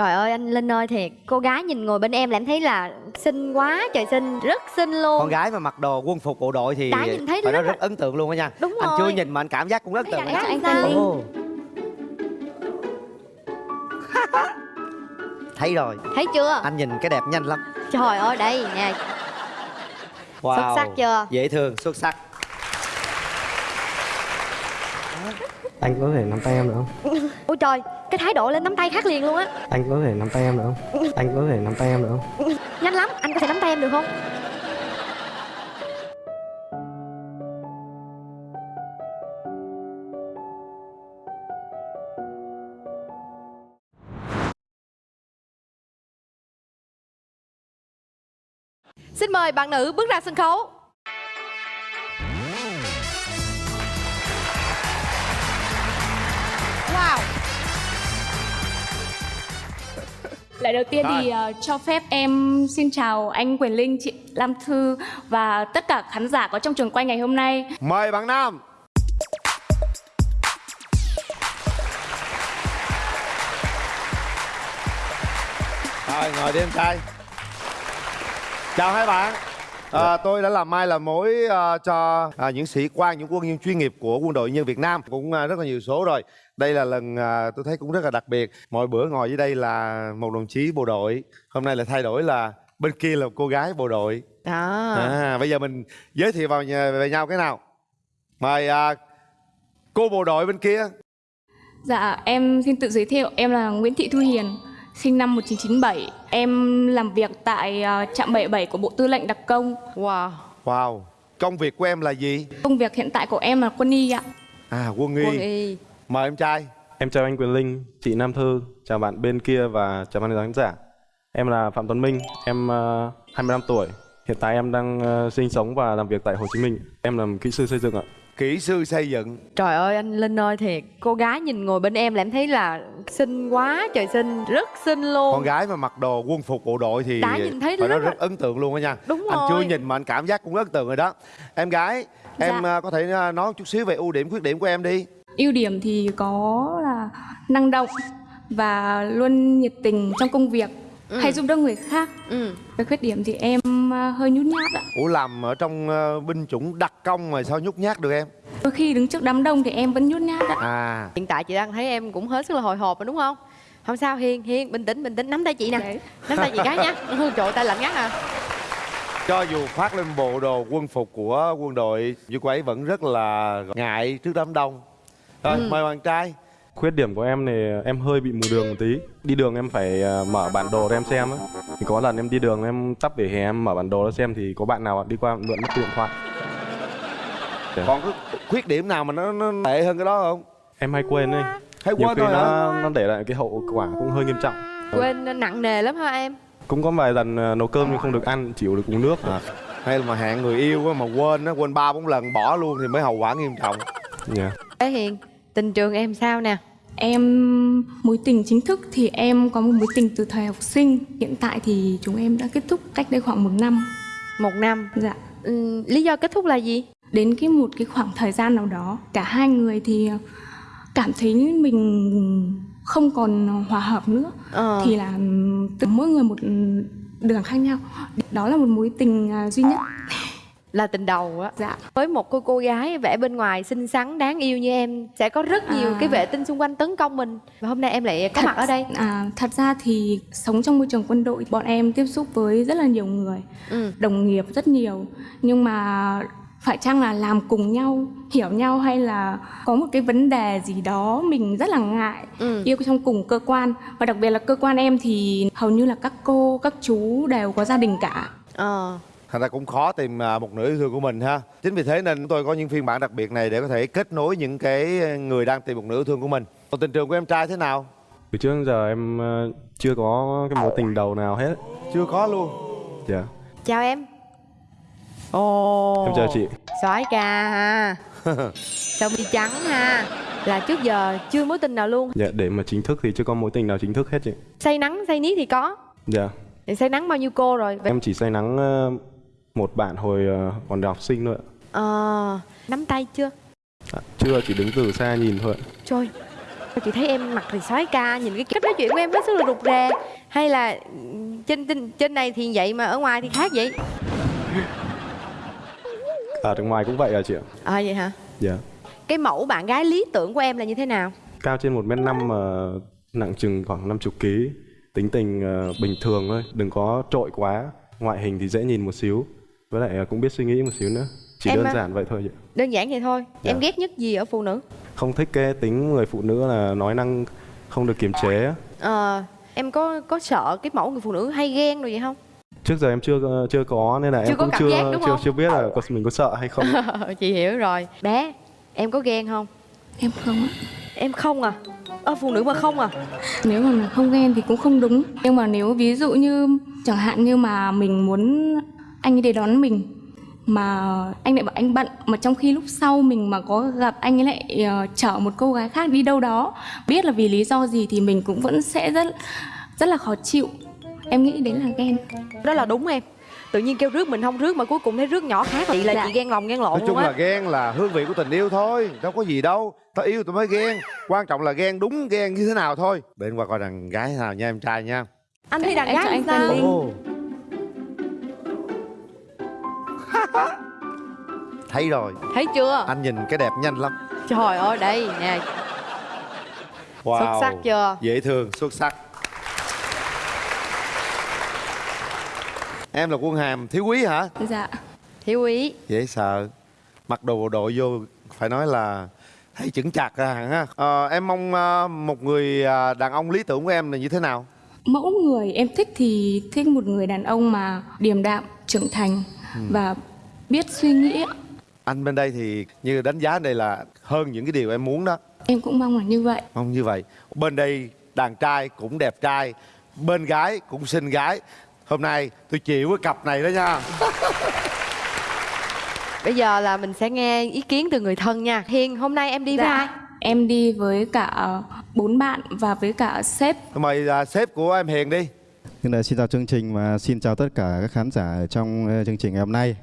Trời ơi anh Linh ơi thiệt Cô gái nhìn ngồi bên em là em thấy là xinh quá trời xinh Rất xinh luôn con gái mà mặc đồ quân phục bộ đội thì Đã nhìn thấy phải nói rất là- rất ấn tượng luôn á nha Đúng anh rồi. chưa nhìn mà anh cảm giác cũng rất ấn tượng Thấy đó. anh sao? Ồ. thấy rồi Thấy chưa anh nhìn cái đẹp nhanh lắm Trời ơi đây nè wow. Xuất sắc chưa? dễ thương xuất sắc Anh có thể nắm tay em được không? Ôi trời Cái thái độ lên nắm tay khác liền luôn á Anh có thể nắm tay em được không? Anh có thể nắm tay em được không? Nhanh lắm Anh có thể nắm tay em được không Xin mời bạn nữ bước ra sân khấu Lời đầu tiên thì Rồi. ờ, cho phép em xin chào anh Quyền Linh, chị Lam Thư và tất cả khán giả có trong trường quay ngày hôm nay. mời bạn nam rồi ngồi đi em trai chào hai bạn à, tôi đã làm mai làm mối à, cho à, những sĩ quan những quân nhân chuyên nghiệp của quân đội nhân Việt Nam. Cũng à, rất là nhiều số rồi. Đây là lần à, tôi thấy cũng rất là đặc biệt. Mọi bữa ngồi dưới đây là một đồng chí bộ đội. Hôm nay lại thay đổi là bên kia là một cô gái bộ đội. Đó À, bây giờ mình giới thiệu vào nhà, về nhau cái nào? Mời à, cô bộ đội bên kia. Dạ, em xin tự giới thiệu, em là Nguyễn Thị Thu Hiền, sinh năm 1997. Em làm việc tại ờ, trạm 77 của Bộ Tư lệnh Đặc công. Wow wow công việc của em là gì Công việc hiện tại của em là quân y ạ. à quân y, Quân y mời em trai Em chào anh Quyền Linh, chị Nam Thư, chào bạn bên kia và chào ban khán giả. Em là Phạm Tuấn Minh, em uh, 25 tuổi. Hiện tại em đang ờ, sinh sống và làm việc tại Hồ Chí Minh. Em làm kỹ sư xây dựng ạ. Kỹ sư xây dựng. Trời ơi anh Linh ơi thiệt. Cô gái nhìn ngồi bên em là em thấy là xinh quá trời xinh Rất xinh luôn. Con gái mà mặc đồ quân phục bộ đội thì Đã nhìn thấy rất là- rất ấn tượng luôn á nha. Đúng anh rồi. chưa nhìn mà anh cảm giác cũng ấn tượng rồi đó. Em gái em Dạ. có thể à, nói chút xíu về ưu điểm khuyết điểm của em đi. Ưu điểm thì có là năng động và luôn nhiệt tình trong công việc, hay giúp đỡ người khác. ừ. Cái khuyết điểm thì em ờ, hơi nhút nhát ạ. ủa làm ở trong à, binh chủng đặc công mà sao nhút nhát được em Đôi khi đứng trước đám đông thì em vẫn nhút nhát ạ. à Hiện tại chị đang thấy em cũng hết sức là hồi hộp rồi đúng không Không sao Hiền Hiền bình tĩnh bình tĩnh nắm tay chị nè Đấy. Nắm tay chị cái nhá Ừ, Trời tay lạnh ngắt à cho dù khoác lên bộ đồ quân phục của quân đội nhưng cô ấy vẫn rất là ngại trước đám đông rồi Ừ. mời bạn trai Khuyết điểm của em thì em hơi bị mù đường một tí. Đi đường em phải ờ, mở bản đồ để em xem á. Thì có lần em đi đường em tắp về hè em mở bản đồ ra xem thì có bạn nào đi qua mượn mất điện thoại. còn có khuyết điểm nào mà nó, nó tệ hơn cái đó không Em hay quên đấy. hay Nhiều quên khi thôi hả nó nó để lại cái hậu quả cũng hơi nghiêm trọng. Quên nặng nề lắm hả em Cũng có vài lần ờ, nấu cơm nhưng không được ăn, chỉ được uống nước. à, hay là mà hẹn người yêu á, mà quên á quên ba bốn lần bỏ luôn thì mới hậu quả nghiêm trọng Dạ. Ê Hiền Tình trường em sao nè Em mối tình chính thức thì em có một mối tình từ thời học sinh. Hiện tại thì chúng em đã kết thúc cách đây khoảng một năm. Một năm Dạ. ừ, Lý do kết thúc là gì Đến cái một cái khoảng thời gian nào đó, cả hai người thì cảm thấy mình không còn hòa hợp nữa. Ờ. Thì là từ mỗi người một đường khác nhau. Đó là một mối tình à, duy nhất. Là tình đầu á Dạ. Với một cô cô gái vẻ bên ngoài xinh xắn đáng yêu như em Sẽ có rất nhiều À. cái vệ tinh xung quanh tấn công mình Và hôm nay em lại có mặt ở đây À, thật ra thì sống trong môi trường quân đội, bọn em tiếp xúc với rất là nhiều người. ừ. đồng nghiệp rất nhiều nhưng mà phải chăng là làm cùng nhau hiểu nhau hay là có một cái vấn đề gì đó mình rất là ngại Ừ. yêu trong cùng cơ quan và đặc biệt là cơ quan em thì hầu như là các cô các chú đều có gia đình cả Ờ thành ra cũng khó tìm à, một nửa yêu thương của mình ha. Chính vì thế nên chúng tôi có những phiên bản đặc biệt này để có thể kết nối những cái người đang tìm một nửa yêu thương của mình. Còn tình trường của em trai thế nào? Từ trước đến giờ em ờ, chưa có cái mối tình đầu nào hết. chưa có luôn. Dạ. Chào em. Ồ. Em chào chị. Soái ca ha. Sao mi trắng ha. Là trước giờ chưa mối tình nào luôn. Dạ để mà chính thức thì chưa có mối tình nào chính thức hết chị. Say nắng say niết thì có. Dạ. Thì say nắng bao nhiêu cô rồi? Vậy- Em chỉ say nắng ờ, một bạn hồi ờ, còn học sinh thôi ạ. Ờ Nắm tay chưa? À, chưa chỉ đứng từ xa nhìn thôi. Trời chị thấy em mặt thì soái ca nhìn cái cách nói chuyện của em hết sức là rụt rè. Hay là ừ, trên trên trên này thì vậy mà ở ngoài thì khác vậy? Ở đằng ngoài cũng vậy à chị ạ. À vậy hả? Dạ. Cái mẫu bạn gái lý tưởng của em là như thế nào? Cao trên một m năm mà nặng chừng khoảng 50 kg tính tình ờ, bình thường thôi đừng có trội quá. Ngoại hình thì dễ nhìn một xíu với lại ờ, cũng biết suy nghĩ một xíu nữa. Chỉ Em đơn á? giản vậy thôi chị. đơn giản vậy thôi. Dạ. em ghét nhất gì ở phụ nữ? Không thích cái tính người phụ nữ là nói năng không được kiềm chế á. Ờ, em có có sợ cái mẫu người phụ nữ hay ghen rồi vậy không? Trước giờ em chưa chưa có nên là Chưa em cũng chưa giác, chưa chưa biết là có mình có sợ hay không. Chị hiểu rồi. Bé em có ghen không? Em không em không à? Ơ phụ nữ mà không à? Nếu mà không ghen thì cũng không đúng. Nhưng mà nếu ví dụ như chẳng hạn như mà mình muốn anh ấy đến đón mình. Mà anh lại bảo anh bận mà trong khi lúc sau mình mà có gặp anh ấy lại ờ, chở một cô gái khác đi đâu đó biết là vì lý do gì thì mình cũng vẫn sẽ rất rất là khó chịu. Em nghĩ đấy là ghen. Đó là đúng em. Tự nhiên kêu rước mình không rước mà cuối cùng thấy rước nhỏ khác. Chị là Dạ. chị ghen lòng ghen lộn nói chung luôn là ghen là hương vị của tình yêu thôi đâu có gì đâu. Ta yêu tụi mới ghen. Quan trọng là ghen đúng ghen như thế nào thôi. Để em qua coi đàn gái nào nha em trai nha. Anh thi đàn Em gái anh sao thấy rồi. Thấy chưa? Anh nhìn cái đẹp nhanh lắm. Trời ơi đây nè. Wow. Xuất sắc chưa? dễ thương xuất sắc. Em là quân hàm thiếu quý hả? Dạ. Thiếu úy dễ sợ. Mặc đồ bộ đội vô phải nói là thấy chững chạc ra hẳn ha. Ờ, em mong ờ, một người ờ, đàn ông lý tưởng của em là như thế nào? Mẫu người em thích thì thích một người đàn ông mà điềm đạm trưởng thành và biết suy nghĩ anh bên đây thì như đánh giá đây là hơn những cái điều em muốn đó. Em cũng mong là như vậy. Mong như vậy. Bên đây đàn trai cũng đẹp trai bên gái cũng xinh gái. Hôm nay tôi chịu cái cặp này đó nha. Bây giờ là mình sẽ nghe ý kiến từ người thân nha. Hiền hôm nay em đi với ai? em đi với cả bốn bạn và với cả sếp. Mời à, sếp của em hiền đi Xin, xin chào chương trình và xin chào tất cả các khán giả trong ờ, chương trình ngày hôm nay.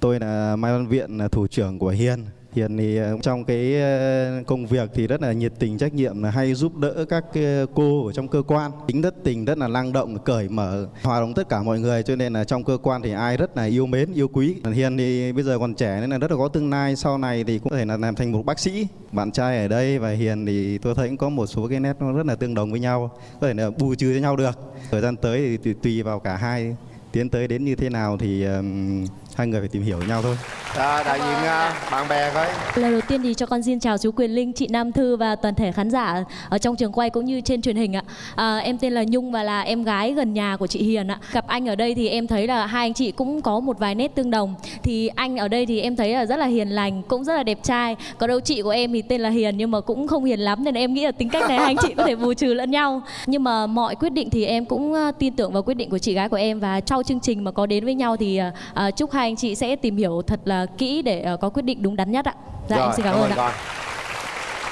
Tôi là Mai Văn Viện, thủ trưởng của Hiền. Hiền thì ờ, trong cái ờ, công việc thì rất là nhiệt tình, trách nhiệm, là hay giúp đỡ các ờ, cô ở trong cơ quan. Tính rất tình, rất là năng động, cởi mở, hòa đồng tất cả mọi người. Cho nên là trong cơ quan thì ai rất là yêu mến, yêu quý. Hiền thì bây giờ còn trẻ nên là rất là có tương lai. Sau này thì cũng có thể là làm thành một bác sĩ. Bạn trai ở đây và Hiền thì tôi thấy cũng có một số cái nét nó rất là tương đồng với nhau. Có thể là bù trừ cho nhau được. Thời gian tới thì tùy, vào cả hai tiến tới đến như thế nào thì hai người phải tìm hiểu nhau thôi. à, đại diện à, bạn bè coi Lời đầu tiên thì cho con xin chào chú Quyền Linh, chị Nam Thư và toàn thể khán giả ở trong trường quay cũng như trên truyền hình ạ. À, em tên là Nhung và là em gái gần nhà của chị Hiền ạ. Gặp anh ở đây thì em thấy là hai anh chị cũng có một vài nét tương đồng. Thì anh ở đây thì em thấy là rất là hiền lành, cũng rất là đẹp trai. Có đâu chị của em thì tên là Hiền nhưng mà cũng không hiền lắm nên em nghĩ là tính cách này hai anh chị có thể bù trừ lẫn nhau. Nhưng mà mọi quyết định thì em cũng ờ, tin tưởng vào quyết định của chị gái của em và sau chương trình mà có đến với nhau thì ờ, chúc hai anh chị sẽ tìm hiểu thật là kỹ để ờ, có quyết định đúng đắn nhất ạ. Dạ em xin cảm, ơn ạ. con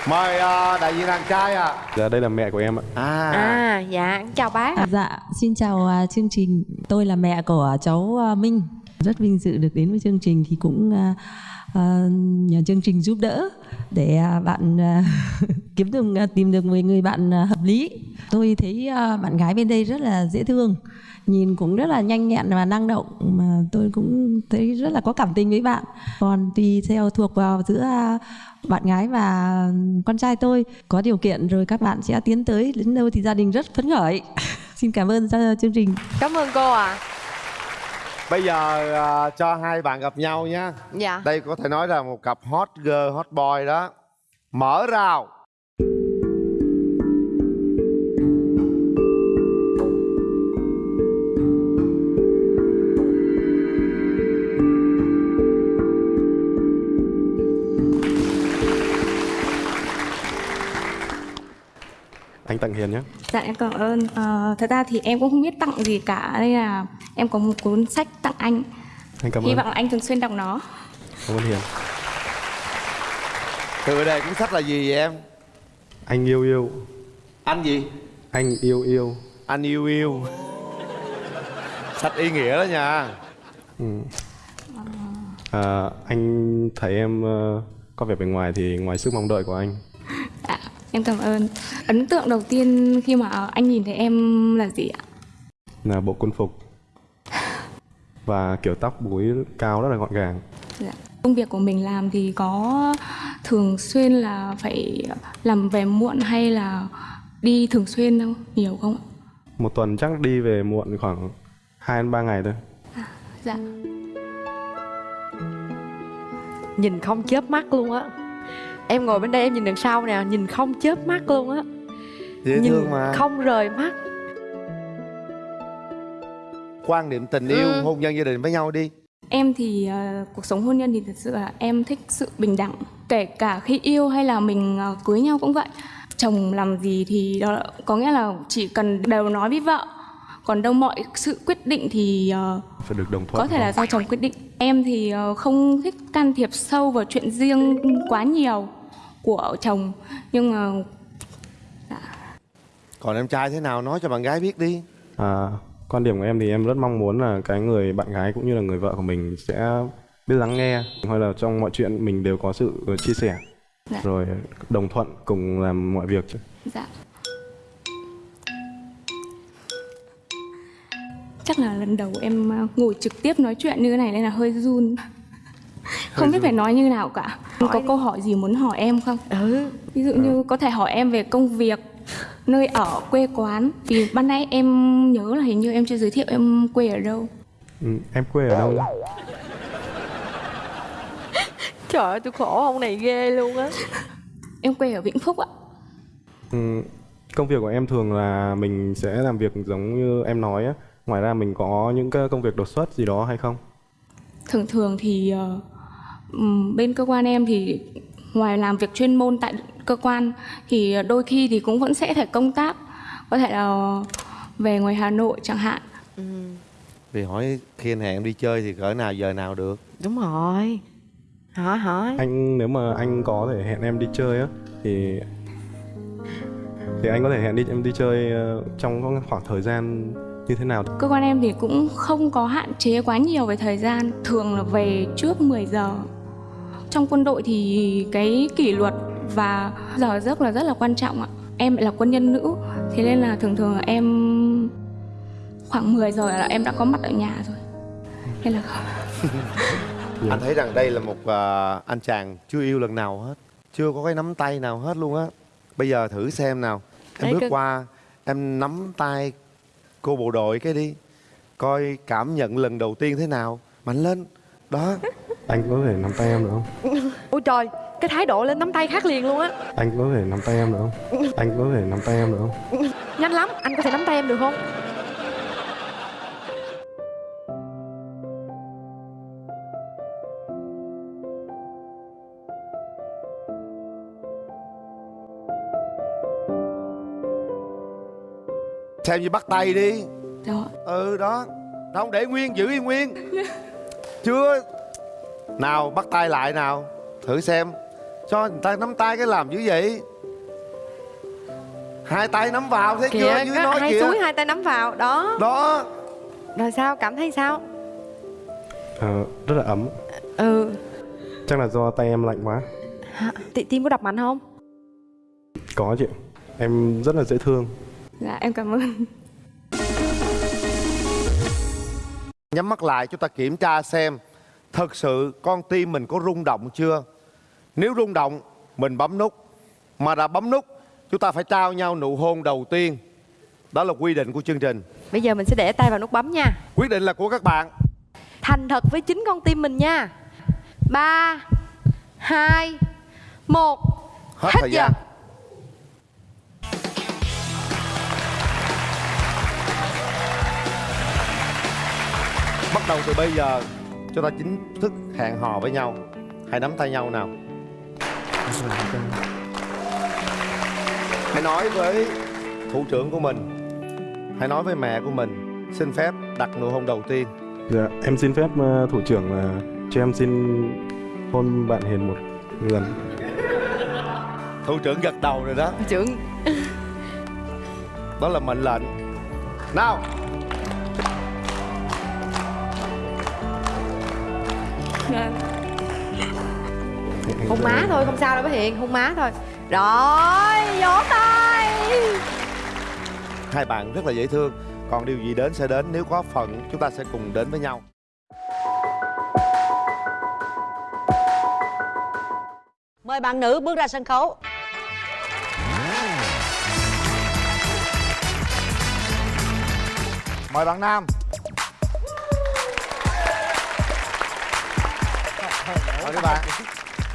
mời à, đại diện đàn trai ạ dạ đây là mẹ của em ạ à, à dạ chào bác À, dạ, xin chào à, chương trình. Tôi là mẹ của cháu à, Minh. Rất vinh dự được đến với chương trình thì cũng à, à, nhờ chương trình giúp đỡ để à, bạn à, kiếm được à, tìm được một người bạn hợp lý. Tôi thấy bạn gái bên đây rất là dễ thương, nhìn cũng rất là nhanh nhẹn và năng động mà tôi cũng thấy rất là có cảm tình với bạn. Còn tùy theo thuộc vào giữa bạn gái và con trai tôi có điều kiện rồi các bạn sẽ tiến tới đến đâu thì gia đình rất phấn khởi. Xin cảm ơn chương trình. cảm ơn cô ạ bây giờ à, cho hai bạn gặp nhau nha. Dạ. Đây có thể nói là một cặp hot girl hot boy đó. Mở rào anh tặng hiền nhé. Dạ em cảm ơn. Ờ, thật ra thì em cũng không biết tặng gì cả. Đây là em có một cuốn sách tặng anh. Anh cảm hy ơn. vọng là anh thường xuyên đọc nó. Cảm ơn hiền. Tựa đề cuốn sách là gì vậy em? Anh yêu yêu. Anh gì? Anh yêu yêu. Anh yêu yêu. Sách ý nghĩa đó nha. À, anh thấy em ờ, có vẻ bề ngoài thì ngoài sức mong đợi của anh. Dạ em cảm ơn ấn tượng đầu tiên khi mà anh nhìn thấy em là gì ạ là bộ quân phục và kiểu tóc búi cao rất là gọn gàng Dạ. Công việc của mình làm thì có thường xuyên là phải làm về muộn hay là đi thường xuyên không? Nhiều không ạ? một tuần chắc đi về muộn khoảng 2 đến 3 ngày thôi Dạ. Nhìn không chớp mắt luôn á Em ngồi bên đây em nhìn đằng sau nè Nhìn không chớp mắt luôn á dễ Nhìn thương mà không rời mắt quan niệm tình yêu Ừ. hôn nhân gia đình với nhau đi Em thì ờ, cuộc sống hôn nhân thì thật sự là em thích sự bình đẳng. Kể cả khi yêu hay là mình ờ, cưới nhau cũng vậy. Chồng làm gì thì đó có nghĩa là chỉ cần đều nói với vợ. Còn đâu mọi sự quyết định thì ờ, phải được đồng thuận có thể là do chồng quyết định. Em thì ờ, không thích can thiệp sâu vào chuyện riêng quá nhiều của chồng. Nhưng mà còn em trai thế nào? Nói cho bạn gái biết đi. À, quan điểm của em thì em rất mong muốn là cái người bạn gái cũng như là người vợ của mình sẽ biết lắng nghe hay là trong mọi chuyện mình đều có sự chia sẻ Dạ. rồi đồng thuận cùng làm mọi việc dạ chắc là lần đầu em ờ, ngồi trực tiếp nói chuyện như thế này nên là hơi run. Không biết phải nói như nào cả. Có câu hỏi gì muốn hỏi em không? Ừ. Ví dụ như có thể hỏi em về công việc nơi ở quê quán. Vì ban nãy em nhớ là hình như em chưa giới thiệu em quê ở đâu. Ừ, em quê ở đâu? Trời ơi tôi khổ ông này ghê luôn á. Em quê ở vĩnh phúc ạ. Ừ, công việc của em thường là mình sẽ làm việc giống như em nói á ngoài ra mình có những cái công việc đột xuất gì đó hay không? Thường thường thì ừm, bên cơ quan em thì ngoài làm việc chuyên môn tại cơ quan thì đôi khi thì cũng vẫn sẽ phải công tác. Có thể là về ngoài Hà Nội chẳng hạn. Vì hỏi khi anh hẹn em đi chơi thì cỡ nào giờ nào được? Đúng rồi. Hỏi hỏi anh nếu mà anh có thể hẹn em đi chơi á thì thì anh có thể hẹn đi em đi chơi ờ, trong khoảng thời gian như thế nào? Cơ quan em thì cũng không có hạn chế quá nhiều về thời gian thường là về trước 10 giờ. Trong quân đội thì cái kỷ luật và giờ giấc là rất là quan trọng ạ. Em lại là quân nhân nữ thế nên là thường thường là em khoảng 10 giờ là em đã có mặt ở nhà rồi. Nên là anh thấy rằng đây là một à, anh chàng chưa yêu lần nào hết chưa có cái nắm tay nào hết luôn á. Bây giờ thử xem nào. Em Đấy, bước cái- qua em nắm tay cô bộ đội cái đi. Coi cảm nhận lần đầu tiên thế nào. Mạnh lên. Đó. Anh có thể nắm tay em được không? Ôi trời Cái thái độ lên nắm tay khác liền luôn á. Anh có thể nắm tay em được không? Anh có thể nắm tay em được không? Nhanh lắm Anh có thể nắm tay em được không xem như bắt tay đi. Đó ừ đó. Không để nguyên giữ yên nguyên. Chưa. Nào bắt tay lại nào. Thử xem. Cho người ta nắm tay cái làm như vậy. Hai tay nắm vào thấy chưa? Kìa dưới có nói hai kìa. suối hai tay nắm vào Đó. Đó. Rồi sao? Cảm thấy sao? Ờ, rất là ấm. Ừ. Chắc là do tay em lạnh quá. Hả? Ti- Tim có đập mạnh không? Có chị. Em rất là dễ thương dạ em cảm ơn. Nhắm mắt lại chúng ta kiểm tra xem thật sự con tim mình có rung động chưa? Nếu rung động mình bấm nút. Mà đã bấm nút chúng ta phải trao nhau nụ hôn đầu tiên. Đó là quy định của chương trình. Bây giờ mình sẽ để tay vào nút bấm nha. Quyết định là của các bạn. Thành thật với chính con tim mình nha. Ba hai một. Hết, Hết thời giờ. gian đầu từ bây giờ chúng ta chính thức hẹn hò với nhau. Hãy nắm tay nhau nào. Hãy nói với thủ trưởng của mình. Hãy nói với mẹ của mình. Xin phép đặt nụ hôn đầu tiên. Dạ em xin phép ờ, thủ trưởng là cho em xin hôn bạn hiền một lần. Thủ trưởng gật đầu rồi đó. Trưởng. Đó là mệnh lệnh. Nào hôn má thôi không sao đâu bé Hiền hôn má thôi. Rồi vỗ tay. Hai bạn rất là dễ thương. Còn điều gì đến sẽ đến nếu có phận chúng ta sẽ cùng đến với nhau. Mời bạn nữ bước ra sân khấu. Mời bạn nam mời các bạn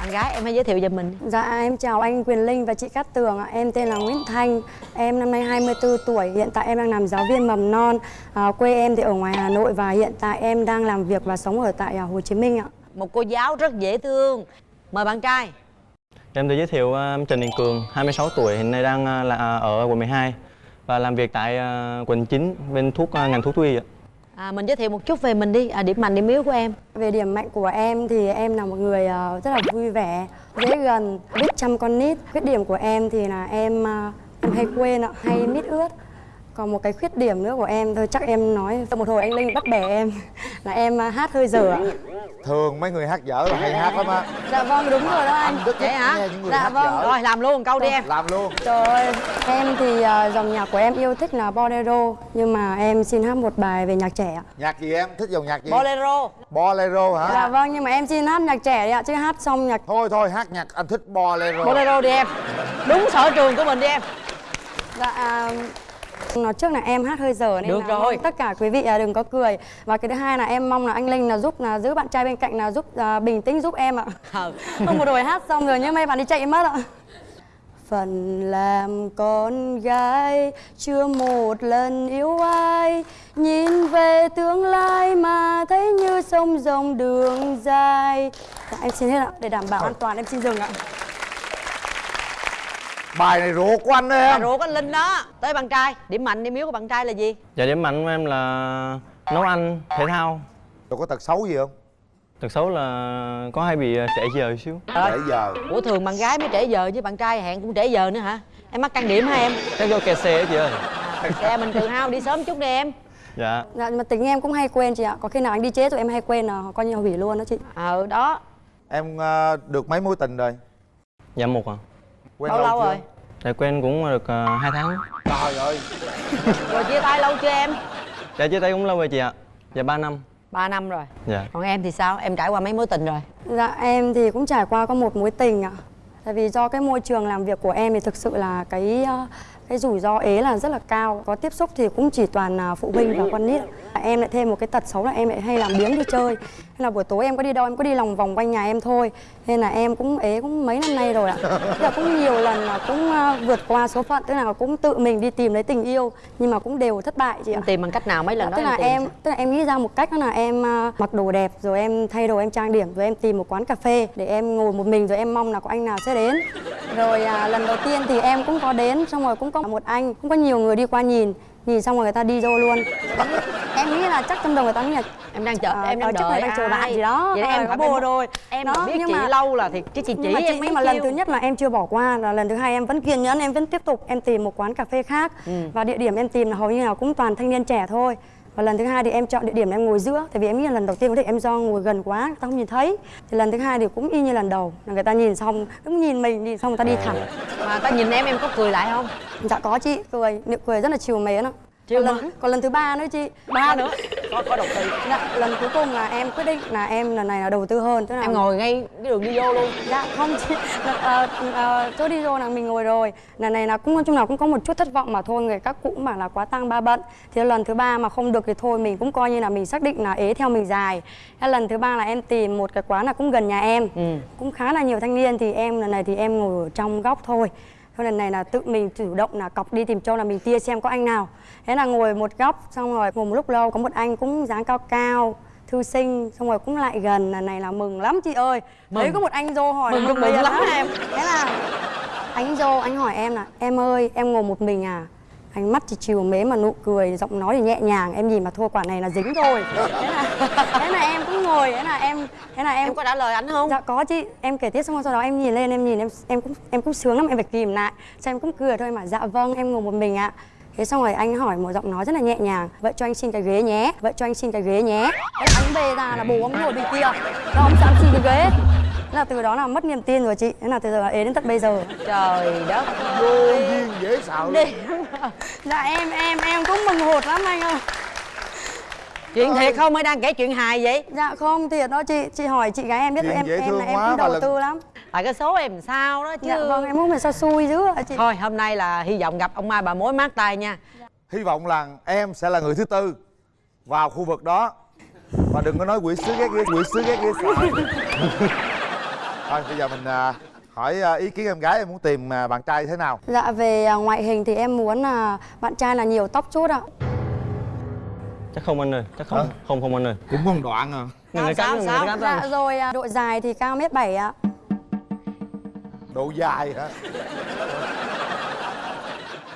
Bạn gái em hãy giới thiệu về mình Dạ em chào anh Quyền Linh và chị Cát Tường ạ. Em tên là Nguyễn Thanh. Em năm nay 24 tuổi. Hiện tại em đang làm giáo viên mầm non. À, quê em thì ở ngoài Hà Nội và hiện tại em đang làm việc và sống ở tại à, Hồ Chí Minh ạ. Một cô giáo rất dễ thương Mời bạn trai Em tự giới thiệu uh, Trần Đình Cường, 26 tuổi, hiện nay đang uh, là ở quận 12 và làm việc tại quận 9 bên thuốc ngành thuốc thú y ạ à, Mình giới thiệu một chút về mình đi à, Điểm mạnh, điểm yếu của em Về điểm mạnh của em thì em là một người ờ, rất là vui vẻ, dễ gần, biết chăm con nít. Khuyết điểm của em thì là em ờ, em hay quên hay mít ướt. Còn một cái khuyết điểm nữa của em thôi chắc em nói một hồi anh Linh bắt bẻ em là em à, hát hơi dở. Ạ. thường mấy người hát dở là hay hát lắm á. Dạ vâng đúng rồi đó anh. rất Vậy hả? Dạ vâng. dở. Rồi làm luôn một câu đi em. Làm luôn. Trời ơi, em thì à, dòng nhạc của em yêu thích là bolero Nhưng mà em xin hát một bài về nhạc trẻ ạ. Nhạc gì em? Thích dòng nhạc gì? Bolero. Bolero hả? Dạ vâng, nhưng mà em xin hát nhạc trẻ đi ạ Chứ hát xong nhạc thôi thôi hát nhạc anh thích bolero. Bolero đi em. Đúng sở trường của mình đi em. Dạ à, Nói trước là em hát hơi dở nên Được là rồi. tất cả quý vị à, đừng có cười. Và cái thứ hai là em mong là anh Linh là giúp là giữ bạn trai bên cạnh là giúp à, bình tĩnh giúp em ạ. Không. Một hồi hát xong rồi nhưng mấy bạn đi chạy mất ạ. Phần làm con gái chưa một lần yêu ai. Nhìn về tương lai mà thấy như sông rồng đường dài. Dạ, Em xin hết ạ, để đảm bảo an toàn em xin dừng ạ bài này ruột của anh Bà em ruột anh Linh đó Tới bạn trai Điểm mạnh, điểm yếu của bạn trai là gì? Dạ điểm mạnh của em là nấu ăn, thể thao. Rồi có tật xấu gì không Tật xấu là có hay bị uh, trễ giờ xíu. nãy giờ Ủa thường bạn gái mới trễ giờ chứ bạn trai hẹn cũng trễ giờ nữa hả? Em mắc can điểm hả em? Chắc do kẹt xe á chị ơi. À, xe mình tự hao đi sớm chút đi em Dạ. Dạ mà tính em cũng hay quên chị ạ Có khi nào anh đi chế rồi em hay quên là coi như hủy luôn đó chị Ờ đó em ờ, được mấy mối tình rồi Dạ một à. Quen Bao lâu chưa? rồi? Dạ quen cũng được uh, 2 tháng. trời ơi Rồi chia tay lâu chưa em? Dạ chia tay cũng lâu rồi chị ạ. Dạ 3 năm. 3 năm rồi Dạ. Còn em thì sao? Em trải qua mấy mối tình rồi? Dạ em thì cũng trải qua có một mối tình ạ Tại vì do cái môi trường làm việc của em thì thực sự là cái ờ, cái rủi ro ế là rất là cao Có tiếp xúc thì cũng chỉ toàn là phụ huynh và con nít. Em lại thêm một cái tật xấu là em lại hay làm biếng đi chơi là buổi tối em có đi đâu em có đi lòng vòng quanh nhà em thôi. Nên là em cũng ế cũng mấy năm nay rồi ạ. Tức là cũng nhiều lần là cũng ờ, vượt qua số phận Tức là cũng tự mình đi tìm lấy tình yêu Nhưng mà cũng đều thất bại chị ạ. Em tìm bằng cách nào mấy lần đó tức là em sao? tức là em nghĩ ra một cách đó là em à, mặc đồ đẹp rồi em thay đồ em trang điểm rồi em tìm một quán cà phê để em ngồi một mình rồi em mong là có anh nào sẽ đến. Rồi à, lần đầu tiên thì em cũng có đến xong rồi cũng có một anh cũng có nhiều người đi qua nhìn nhìn xong rồi người ta đi vô luôn em nghĩ là chắc trong đầu người ta nghĩ là Em đang chờ, Ờ, em đang ờ, đợi đang chờ bạn gì đó. Vậy Ờ, em có phải bồ rồi. Em Đó, biết nhưng chị mà- lâu là thì chứ chị chỉ nhưng mà, em nhưng mà lần thứ nhất là em chưa bỏ qua là lần thứ hai em vẫn kiên nhẫn em vẫn tiếp tục em tìm một quán cà phê khác Ừ. và địa điểm em tìm là hầu như là cũng toàn thanh niên trẻ thôi và lần thứ hai thì em chọn địa điểm em ngồi giữa tại vì em nghĩ là lần đầu tiên có thể em do ngồi gần quá người ta không nhìn thấy. Thì lần thứ hai thì cũng y như lần đầu là người ta nhìn xong cũng nhìn mình nhìn xong người ta đi thẳng. Mà ta nhìn em em có cười lại không? dạ có chị cười nụ cười rất là chiều mến ạ Mến? lần, còn lần thứ ba nữa chị. Ba nữa. Có, có đầu tư. Dạ, lần cuối cùng là em quyết định là em lần này là đầu tư hơn. Tức là Em ngồi ngay cái đường đi vô luôn. Dạ không chị. Ờ, ờ, chỗ đi vô là mình ngồi rồi. Lần này là cũng nói chung là cũng có một chút thất vọng mà thôi người các cụ bảo là quá tăng ba bận. Thì lần thứ ba mà không được thì thôi mình cũng coi như là mình xác định là ế theo mình dài. Thế lần thứ ba là em tìm một cái quán là cũng gần nhà em. Ừ. cũng khá là nhiều thanh niên thì em lần này thì em ngồi ở trong góc thôi. Thôi lần này là tự mình chủ động là cọc đi tìm chỗ là mình tia xem có anh nào Thế là ngồi một góc xong rồi ngồi một lúc lâu có một anh cũng dáng cao cao thư sinh xong rồi cũng lại gần lần này là mừng lắm chị ơi thấy Mừng. có một anh vô hỏi Mừng là rụng liền lắm em. thế là anh vô anh hỏi em là em ơi em ngồi một mình à ánh mắt thì chiều mến mà nụ cười giọng nói thì nhẹ nhàng em nhìn mà thôi quả này là dính rồi thế là thế là em cũng ngồi thế là em thế là em Em có trả lời ảnh không? Dạ có chị, em kể tiếp xong rồi sau đó em nhìn lên em nhìn em em cũng em cũng sướng lắm em phải kìm lại. Xong em cũng cười thôi mà dạ vâng em ngồi một mình ạ. Thế xong rồi anh hỏi một giọng nói rất là nhẹ nhàng Vậy cho anh xin cái ghế nhé Vậy cho anh xin cái ghế nhé. Thế là anh về ra là bố ông ngồi bên kia Đó ông sẵn xin cái ghế. Thế là từ đó là mất niềm tin rồi chị. Thế là từ giờ là ế đến tận bây giờ. Trời đất vô duyên dễ sợ. Luôn. đi dạ em em em cũng mừng hụt lắm anh ơi. Chuyện thiệt không? Mới đang kể chuyện hài vậy? Dạ không thiệt đó chị. Chị hỏi chị gái em biết Chuyện em em là em cũng đầu tư lắm tại cái số em sao đó chứ. Dạ vâng em không phải sao xui dữ ạ chị? Thôi hôm nay là hy vọng gặp ông mai bà mối mát tay nha. Hy vọng là em sẽ là người thứ tư vào khu vực đó. Và đừng có nói quỷ sứ ghét ghê quỷ sứ ghét sợ. Thôi bây giờ mình à, hỏi à, ý kiến em gái em muốn tìm à, bạn trai thế nào? Dạ về à, ngoại hình thì em muốn là bạn trai là nhiều tóc chút ạ. Chắc không anh ơi chắc không. Không không anh ơi. Cũng một đoạn à. Người sao, cắn sao? người cắn dạ rồi à, độ dài thì cao mét bảy ạ độ dài hả?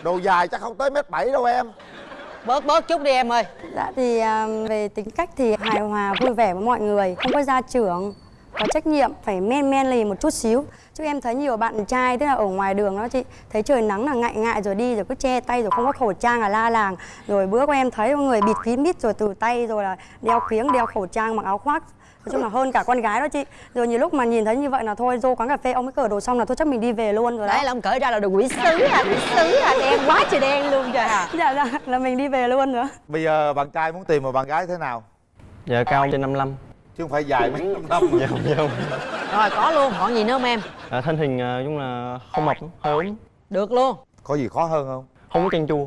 Độ dài chắc không tới mét bảy đâu em. Bớt bớt chút đi em ơi. Dạ thì à, về tính cách thì hài hòa vui vẻ với mọi người Không có gia trưởng Có trách nhiệm phải men men lì một chút xíu. Chứ em thấy nhiều bạn trai tức là ở ngoài đường đó chị Thấy trời nắng là ngại ngại rồi đi rồi cứ che tay rồi không có khẩu trang là la làng. Rồi bữa của em thấy có người bịt kín mít rồi từ tay rồi là đeo kiếng đeo khẩu trang mặc áo khoác Nói chung là hơn cả con gái đó chị. Rồi nhiều lúc mà nhìn thấy như vậy là thôi vô quán cà phê ông ấy cởi đồ xong là thôi chắc mình đi về luôn rồi đấy đó là ông cởi ra là đồ quỷ sứ à quỷ sứ à đen quá trời đen luôn trời à. Dạ dạ là mình đi về luôn nữa bây giờ bạn trai muốn tìm một bạn gái thế nào? Dạ cao trên 55 chứ không phải dài mấy năm. Năm dạ không dạ. Không rồi có luôn còn gì nữa không em? À, thân hình à, giống là không mập hơi ốm. Được luôn. Có gì khó hơn không? Không có chanh chua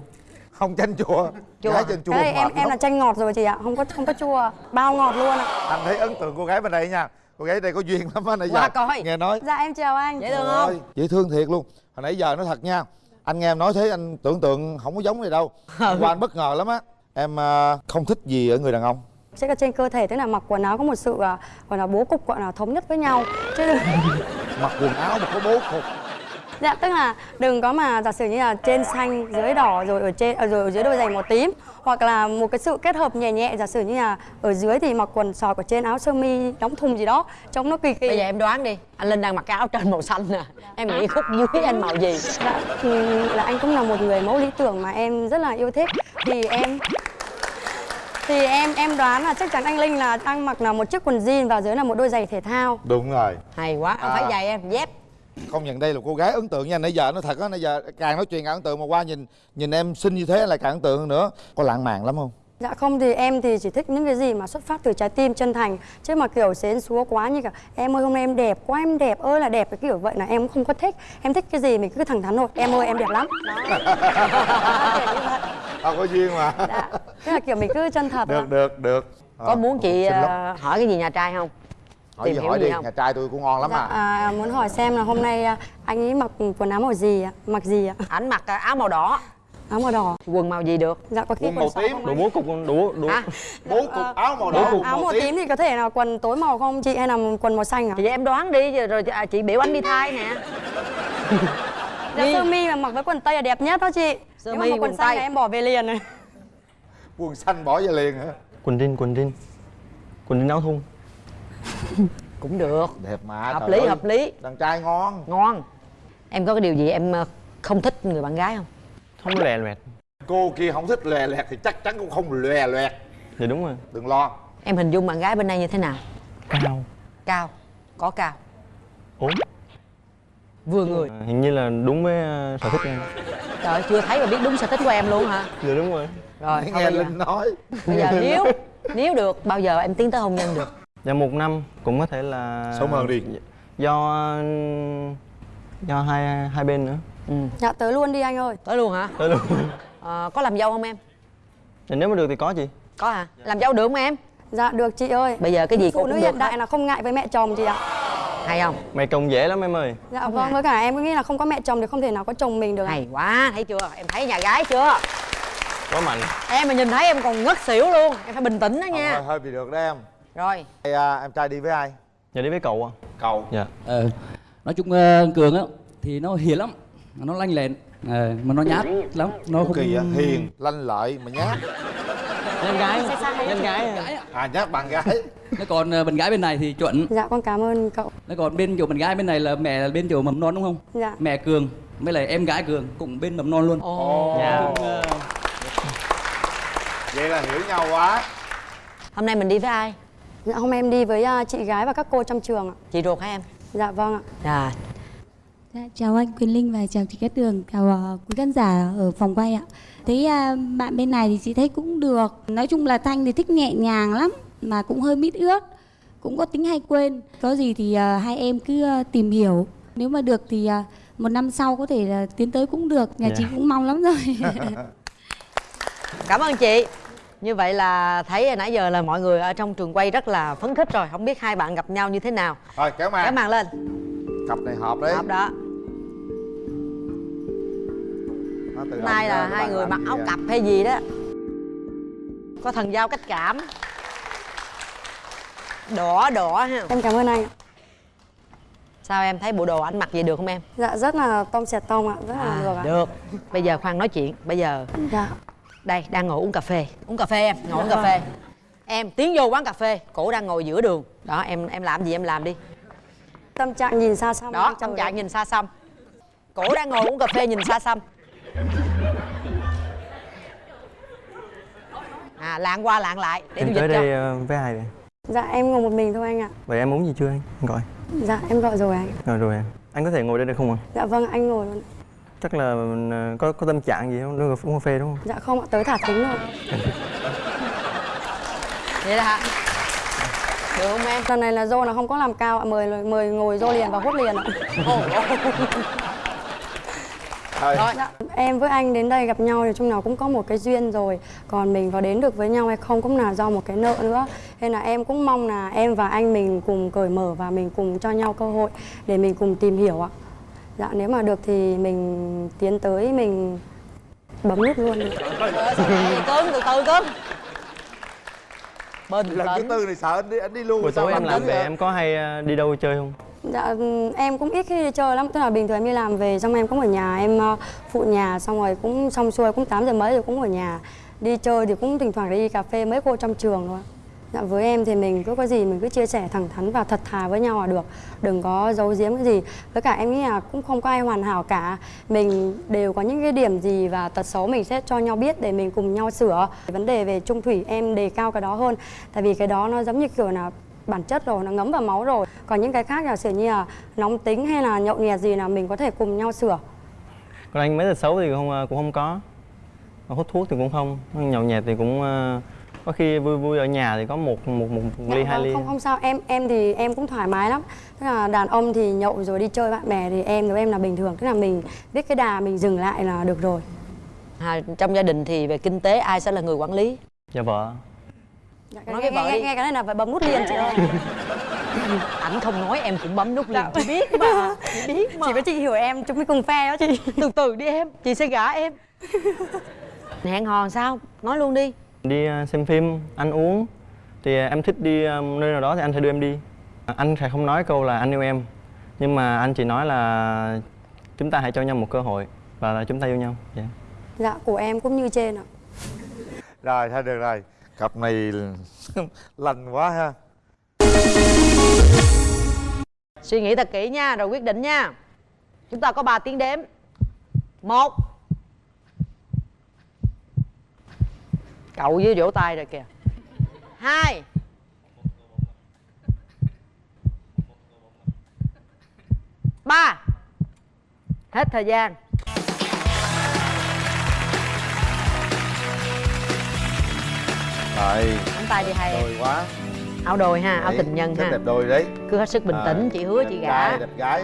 không chanh chua Chua. gái chanh chua Đấy, em em là lắm. chanh ngọt rồi chị ạ. Không có không có chua Bao ngọt luôn ạ. Anh thấy ấn tượng cô gái bên đây nha. Cô gái đây có duyên lắm á nãy giờ. Qua coi. nghe nói. Dạ em chào anh. Dễ thương không? Dễ thương thiệt luôn. Hồi nãy giờ nói thật nha anh nghe em nói thế anh tưởng tượng không có giống này đâu. Qua anh bất ngờ lắm á. Em à, không thích gì ở người đàn ông. Chắc là trên cơ thể tức là mặc quần áo có một sự à, gọi là bố cục gọi là thống nhất với nhau. Chứ mặc quần áo mà có bố cục dạ tức là đừng có mà giả sử như là trên xanh dưới đỏ rồi ở trên à, rồi ở dưới đôi giày màu tím hoặc là một cái sự kết hợp nhẹ nhẹ giả sử như là ở dưới thì mặc quần sọt ở trên áo sơ mi đóng thùng gì đó trông nó kỳ kỳ. Bây giờ em đoán đi anh linh đang mặc cái áo trên màu xanh nè. Em nghĩ khúc dưới anh màu gì? Dạ thì là anh cũng là một người mẫu lý tưởng mà em rất là yêu thích. Thì em thì em em đoán là chắc chắn anh Linh là đang mặc là một chiếc quần jean và dưới là một đôi giày thể thao. Đúng rồi. Hay quá ông À. phải giày em dép không nhận đây là cô gái ấn tượng nha. Nãy giờ nó thật á nãy giờ càng nói chuyện càng ấn tượng mà qua nhìn nhìn em xinh như thế lại càng ấn tượng hơn nữa. Có lãng mạn lắm không? Dạ không thì em thì chỉ thích những cái gì mà xuất phát từ trái tim chân thành. Chứ mà kiểu xến xúa quá như cả Em ơi hôm nay em đẹp quá em đẹp ơi là đẹp. Cái kiểu vậy là em cũng không có thích. Em thích cái gì mình cứ thẳng thắn thôi. Em ơi em đẹp lắm. À, có duyên mà. Dạ. Tức là kiểu mình cứ chân thật được được được. Có muốn chị ờ, hỏi cái gì nhà trai không hỏi gì hỏi đi không? nhà trai tôi cũng ngon lắm Dạ, à. à, muốn hỏi xem là hôm nay à, anh ấy mặc quần áo màu gì ạ? Mặc gì ạ? ảnh mặc ờ, áo màu đỏ. Áo màu đỏ. Quần màu gì được? Dạ có khi Quần quần, màu tím. không đồ anh? bố cục đồ đồ hả bố cục áo màu đỏ. Áo màu tím thì có thể là quần tối màu không chị? Hay là quần màu xanh ạ? thì em đoán đi rồi- rồi à, chị biểu anh đi thay nè. Dạ sơ mi mà mặc với quần tây là đẹp nhất đó chị. Sơ mi, mặc quần quần xanh là em bỏ về liền này quần xanh bỏ về liền hả? Quần jean quần jean. Quần jean áo thun cũng được. Đẹp mà hợp lý ơi. hợp lý. Đàn trai ngon. Ngon. Em có cái điều gì em ờ, không thích người bạn gái không? Không lè loẹt. Cô kia không thích lè lẹt thì chắc chắn cũng không lè loẹt. Dạ đúng rồi. Đừng lo. Em hình dung bạn gái bên đây như thế nào? Cao. Cao. Có cao. Ốm vừa người. À, hình như là đúng với ờ, sở thích em. Trời ơi, chưa thấy mà biết đúng sở thích của em luôn hả? Dạ đúng rồi. Rồi nghe linh nói. Bây giờ nếu nếu được bao giờ em tiến tới hôn nhân được dạ một năm cũng có thể là Sớm hơn đi. do do hai hai bên nữa. Ừ. Dạ tới luôn đi anh ơi. Tới luôn hả? Tới luôn. Ờ, có làm dâu không em? Dạ, nếu mà được thì có chị. Có hả? Làm dâu được không em? Dạ được chị ơi. Bây giờ cái gì Phụ cũng nữ được hiện đại là không ngại với mẹ chồng chị ạ. Hay không? Mày trông dễ lắm em ơi. Dạ Không vâng với cả em cứ nghĩ là không có mẹ chồng thì không thể nào có chồng mình được. Ạ. hay quá thấy chưa? Em thấy nhà gái chưa? Có mạnh. Em mà nhìn thấy em còn ngất xỉu luôn. Em phải bình tĩnh đó Ờ, nha. hơi, hơi bị được đấy em rồi. Ê, à, em trai đi với ai? Dạ đi với cậu à? Cậu. Dạ. Ờ, nói chung ờ, cường á thì nó hiền lắm nó lanh lẹn ờ, mà nó nhát lắm nó không kỳ vậy hiền lanh lợi mà nhát. Nhân gái. Nhân gái. à nhát bạn gái. Nó còn ờ, bạn gái bên này thì chuẩn. Dạ con cảm ơn cậu. Nó còn bên chỗ bạn gái bên này là mẹ là bên chỗ mầm non đúng không? Dạ. Mẹ cường với lại em gái cường cũng bên mầm non luôn. Ồ. Dạ. Cũng, ờ, vậy là hiểu nhau quá. Hôm nay mình đi với ai Dạ hôm em đi với à, chị gái và các cô trong trường ạ chị ruột hả em Dạ vâng ạ. Dạ. Dạ, chào anh Quyền Linh và chào chị Cát Tường, chào uh, quý khán giả ở phòng quay ạ. Thấy uh, bạn bên này thì chị thấy cũng được. Nói chung là Thanh thì thích nhẹ nhàng lắm, mà cũng hơi mít ướt, cũng có tính hay quên. Có gì thì uh, hai em cứ uh, tìm hiểu. Nếu mà được thì uh, một năm sau có thể uh, tiến tới cũng được. Nhà Dạ. chị cũng mong lắm rồi. Cảm ơn chị. Như vậy là thấy nãy giờ là mọi người ở trong trường quay rất là phấn khích rồi. Không biết hai bạn gặp nhau như thế nào. Rồi kéo màn Kéo màn lên. Cặp này hợp đấy Hợp đó. Hôm nay là hai người mặc gì áo vậy? cặp hay gì đó. Có thần giao cách cảm. Đỏ đỏ ha. Em cảm ơn anh ạ. Sao em thấy bộ đồ anh mặc vậy được không em? Dạ rất là tông xẹt tông ạ, rất là được ạ. Được. Bây giờ khoan nói chuyện. Bây giờ Dạ. Đây đang ngồi uống cà phê. Uống cà phê em, ngồi uống cà phê. Em tiến vô quán cà phê, cổ đang ngồi giữa đường. Đó em em làm gì em làm đi. Tâm trạng nhìn xa xăm. Đó, anh tâm trạng nhìn xa xăm. Cổ đang ngồi uống cà phê nhìn xa xăm. À lạng qua lạng lại để tôi em dịch tới cho. đây ờ, với ai vậy Dạ em ngồi một mình thôi anh ạ. vậy em uống gì chưa anh Anh gọi Dạ em gọi rồi anh. rồi rồi em anh có thể ngồi đây được không ạ Dạ vâng anh ngồi luôn. Chắc là ờ, có có tâm trạng gì không Đưa uống cà phê đúng không Dạ không ạ, tới thả thính thôi. Vậy là hả? Được không em? Lần này là dô là không có làm cao ạ, mời mời ngồi dô liền và hút liền ạ. Thôi. Dạ, em với anh đến đây gặp nhau thì chung nào cũng có một cái duyên rồi Còn mình có đến được với nhau hay không cũng là do một cái nợ nữa Nên là em cũng mong là em và anh mình cùng cởi mở và mình cùng cho nhau cơ hội để mình cùng tìm hiểu ạ Dạ nếu mà được thì mình tiến tới mình bấm nút luôn đi. Cưng từ từ cưng Bình Lần thứ tư này sợ anh đi, anh đi luôn buổi sao tối em làm về em có hay ờ, đi đâu chơi không? Dạ em cũng ít khi đi chơi lắm Tức là bình thường em đi làm về xong em cũng ở nhà Em ờ, phụ nhà xong rồi cũng xong xuôi cũng 8 giờ mấy rồi cũng ở nhà. Đi chơi thì cũng thỉnh thoảng đi cà phê mấy cô trong trường thôi Dạ với em thì mình cứ có gì mình cứ chia sẻ thẳng thắn và thật thà với nhau là được. Đừng có giấu giếm cái gì. Với cả em nghĩ là cũng không có ai hoàn hảo cả. Mình đều có những cái điểm gì và tật xấu mình sẽ cho nhau biết để mình cùng nhau sửa. Vấn đề về trung thủy em đề cao cái đó hơn. Tại vì cái đó nó giống như kiểu là bản chất rồi, nó ngấm vào máu rồi. Còn những cái khác là kiểu như là nóng tính hay là nhậu nhẹt gì là mình có thể cùng nhau sửa. Còn anh mấy tật xấu thì không à, cũng không có. Hút thuốc thì cũng không. Nhậu nhẹt thì cũng à, có khi vui vui ở nhà thì có một một một, một ly Dạ, hai vâng, ly. không không sao. Em em thì em cũng thoải mái lắm. Tức là đàn ông thì nhậu rồi đi chơi bạn bè thì em với em là bình thường. Tức là mình biết cái đà mình dừng lại là được rồi. À, Trong gia đình thì về kinh tế ai sẽ là người quản lý? Dạ vợ. Dạ, Nói nghe, với vợ nghe, đi. nghe cái này là phải bấm nút liền chị ơi. Ảnh không nói em cũng bấm nút liền. Chị biết mà. Chị biết mà. Chỉ có chị hiểu em chúng mình cùng phe đó chị. Từ từ đi em Chị sẽ gả em. Hẹn hò sao? Nói luôn đi đi ờ, xem phim ăn uống. Thì ờ, em thích đi ờ, nơi nào đó thì anh sẽ đưa em đi. Anh sẽ không nói câu là anh yêu em. Nhưng mà anh chỉ nói là chúng ta hãy cho nhau một cơ hội và là chúng ta yêu nhau. Dạ. Dạ của em cũng như trên ạ. Rồi thôi được rồi. Cặp này lành quá ha. Suy nghĩ thật kỹ nha Rồi quyết định nha. Chúng ta có 3 tiếng đếm. Một Cậu với vỗ tay rồi kìa. Hai. Ba. Hết thời gian. Rồi Nắm tay đi em Đôi quá. Áo đôi ha, áo Đấy, tình nhân ha. đẹp đôi đấy. Cứ hết sức bình À, tĩnh, chị hứa đẹp chị gả. Đẹp gái.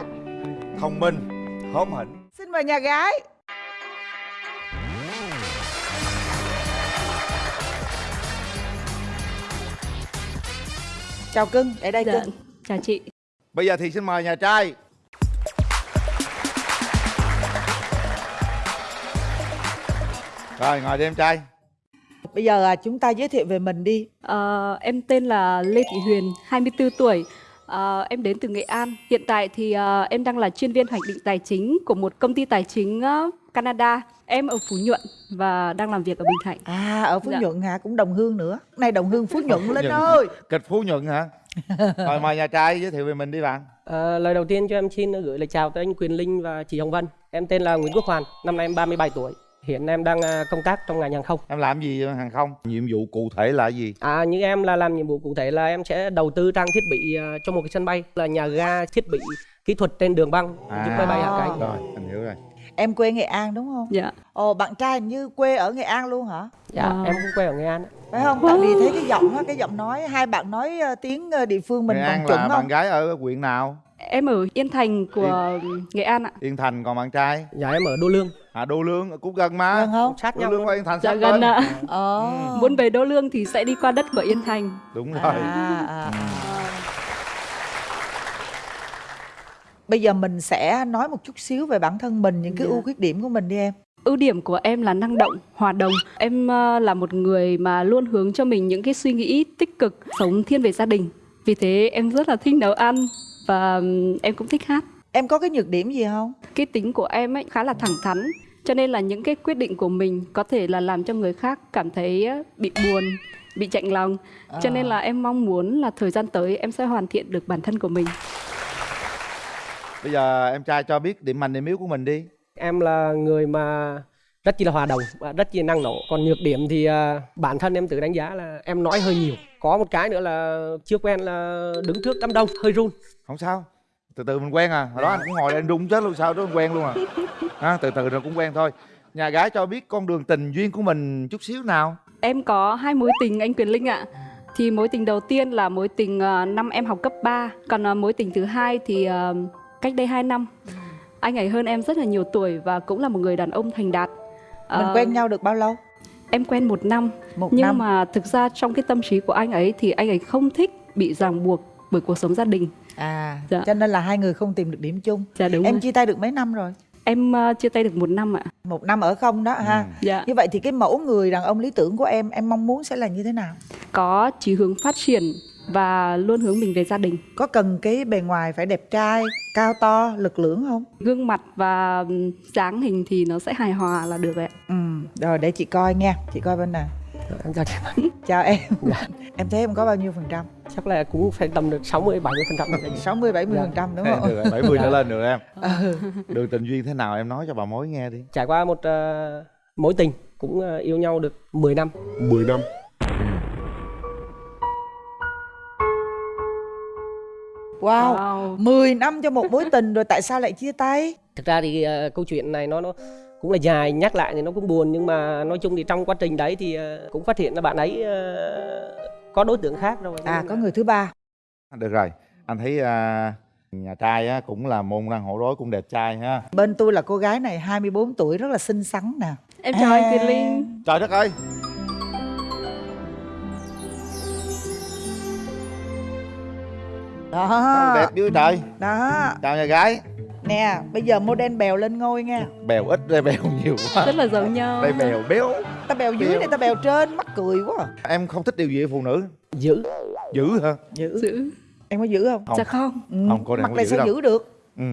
Thông minh Hóm hỉnh Xin mời nhà gái Chào cưng, để đây Dạ, cưng chào chị. Bây giờ thì xin mời nhà trai Rồi ngồi đi em trai Bây giờ à, chúng ta giới thiệu về mình đi Ờ, em tên là Lê Thị Huyền, 24 tuổi. Ờ, em đến từ Nghệ An. Hiện tại thì ờ, em đang là chuyên viên hoạch định tài chính của một công ty tài chính Canada. Em ở Phú Nhuận và đang làm việc ở Bình Thạnh. À ở Phú Dạ. Nhuận hả, cũng đồng hương nữa Này đồng hương Phú Nhuận lên ơi Kịch Phú Nhuận hả Rồi mời nhà trai giới thiệu về mình đi bạn Ờ, lời đầu tiên cho em xin gửi lời chào tới anh Quyền Linh và chị Hồng Vân. Em tên là Nguyễn Quốc Hoàn, năm nay em 37 tuổi. Hiện em đang à, công tác trong ngành hàng không. Em làm gì hàng không? Nhiệm vụ cụ thể là gì? À, như em là làm nhiệm vụ cụ thể là em sẽ đầu tư trang thiết bị à, cho một cái sân bay là nhà ga thiết bị kỹ thuật trên đường băng giúp máy bay hạ cánh. Rồi, anh hiểu rồi. Em quê Nghệ An đúng không? Dạ. Ồ, bạn trai hình như quê ở Nghệ An luôn hả? Dạ, À. em cũng quê ở Nghệ An. Phải không? Tại vì thấy cái giọng á, cái giọng nói hai bạn nói ờ, tiếng ờ, địa phương mình Nghệ An chuẩn là không? bạn gái ở huyện nào? Em ở Yên Thành của Nghệ An ạ. Yên Thành còn bạn trai? Dạ em ở Đô Lương. À Đô Lương cũng gần mà. Gần không? Sát Đô nhau. Lương và Yên Thành Dạ sát gần ạ. Ờ. Muốn về Đô Lương thì sẽ đi qua đất của Yên Thành. Đúng rồi. À, à, à. Bây giờ mình sẽ nói một chút xíu về bản thân mình, những cái Dạ. ưu khuyết điểm của mình đi em. Ưu điểm của em là năng động, hòa đồng. Em ờ, là một người mà luôn hướng cho mình những cái suy nghĩ tích cực, sống thiên về gia đình. Vì thế em rất là thích nấu ăn và ừm, em cũng thích hát. Em có cái nhược điểm gì không? Cái tính của em ấy khá là thẳng thắn, cho nên là những cái quyết định của mình có thể là làm cho người khác cảm thấy ờ, bị buồn, bị chạnh lòng. Cho nên là em mong muốn là thời gian tới em sẽ hoàn thiện được bản thân của mình. Bây giờ em trai cho biết điểm mạnh điểm yếu của mình đi. Em là người mà rất chi là hòa đồng và rất chi là năng nổ. Còn nhược điểm thì à, bản thân em tự đánh giá là em nói hơi nhiều. Có một cái nữa là chưa quen là đứng trước đám đông hơi run. Không sao. Từ từ mình quen à. Hồi đó anh cũng ngồi đây anh rung chết luôn sao đó anh quen luôn à. à. Từ từ rồi cũng quen thôi. Nhà gái cho biết con đường tình duyên của mình chút xíu nào. Em có hai mối tình anh Quyền Linh ạ. Thì mối tình đầu tiên là mối tình ờ, năm em học cấp 3 Còn mối tình thứ hai thì cách đây 2 năm Anh ấy hơn em rất là nhiều tuổi và cũng là một người đàn ông thành đạt Mình Ờ, quen nhau được bao lâu? Em quen một năm Một Nhưng năm. mà thực ra trong cái tâm trí của anh ấy thì anh ấy không thích bị ràng buộc bởi cuộc sống gia đình À, Dạ. cho nên là hai người không tìm được điểm chung. Dạ đúng em rồi. chia tay được mấy năm rồi? Em ờ, chia tay được một năm ạ Một năm ở không đó ha. Dạ. Như vậy thì cái mẫu người đàn ông lý tưởng của em, em mong muốn sẽ là như thế nào? Có chí hướng phát triển và luôn hướng mình về gia đình Có cần cái bề ngoài phải đẹp trai, cao to, lực lưỡng không? Gương mặt và ừm, dáng hình thì nó sẽ hài hòa là được ạ Ừ, rồi để chị coi nha, chị coi bên này. Em chào chị. Chào em. em thấy em có bao nhiêu phần trăm? Chắc là cũng phải tầm được 60 70 phần trăm. 60 70 phần trăm đúng không? Được rồi, 70 trở lên được em. Ừ. Đường tình duyên thế nào em nói cho bà mối nghe đi. Trải qua một ờ, mối tình cũng ờ, yêu nhau được 10 năm. 10 năm. Wow. Wow. 10 năm cho một mối tình rồi tại sao lại chia tay? Thực ra thì ờ, câu chuyện này nó nó cũng là dài nhắc lại thì nó cũng buồn nhưng mà nói chung thì trong quá trình đấy thì ờ, cũng phát hiện là bạn ấy ờ, có đối tượng khác rồi. À có người thứ ba. Được rồi. Anh thấy à, nhà trai á, cũng là môn đăng hộ đối cũng đẹp trai ha. Bên tôi là cô gái này 24 tuổi rất là xinh xắn nè. Em chào anh Quyền Linh Trời đất ơi. Đó. Đẹp dữ trời. Đó. Chào nhà gái. Nè, bây giờ model bèo lên ngôi nha. Bèo ít đây bèo nhiều quá. Rất là giống nhau Đây bèo béo. Ta bèo dưới Bèo. này, ta bèo trên, mắc cười quá. Em không thích điều gì ở phụ nữ? Giữ. Giữ hả? Giữ. Giữ Em có giữ không? Không. Dạ không Ừ. Không, cô này Mặt không này giữ sao đâu. giữ được? Ừ.